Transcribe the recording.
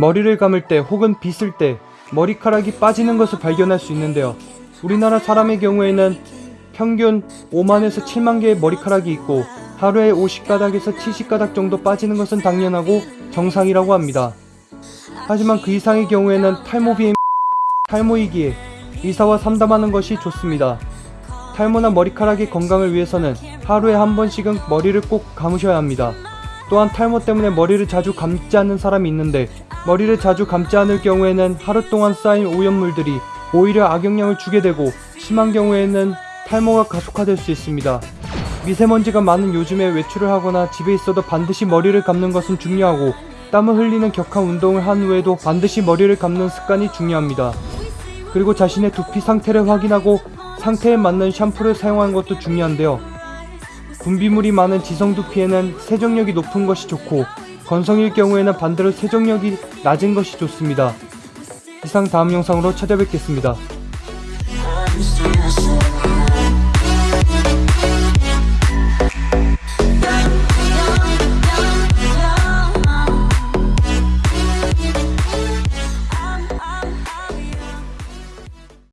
머리를 감을 때 혹은 빗을 때 머리카락이 빠지는 것을 발견할 수 있는데요. 우리나라 사람의 경우에는 평균 5만에서 7만 개의 머리카락이 있고 하루에 50가닥에서 70가닥 정도 빠지는 것은 당연하고 정상이라고 합니다. 하지만 그 이상의 경우에는 탈모비의 탈모이기에 의사와 상담하는 것이 좋습니다. 탈모나 머리카락의 건강을 위해서는 하루에 한 번씩은 머리를 꼭 감으셔야 합니다. 또한 탈모 때문에 머리를 자주 감지 않는 사람이 있는데 머리를 자주 감지 않을 경우에는 하루 동안 쌓인 오염물들이 오히려 악영향을 주게 되고 심한 경우에는 탈모가 가속화될 수 있습니다. 미세먼지가 많은 요즘에 외출을 하거나 집에 있어도 반드시 머리를 감는 것은 중요하고 땀을 흘리는 격한 운동을 한 후에도 반드시 머리를 감는 습관이 중요합니다. 그리고 자신의 두피 상태를 확인하고 상태에 맞는 샴푸를 사용하는 것도 중요한데요. 분비물이 많은 지성 두피에는 세정력이 높은 것이 좋고 건성일 경우에는 반대로 세정력이 낮은 것이 좋습니다. 이상 다음 영상으로 찾아뵙겠습니다.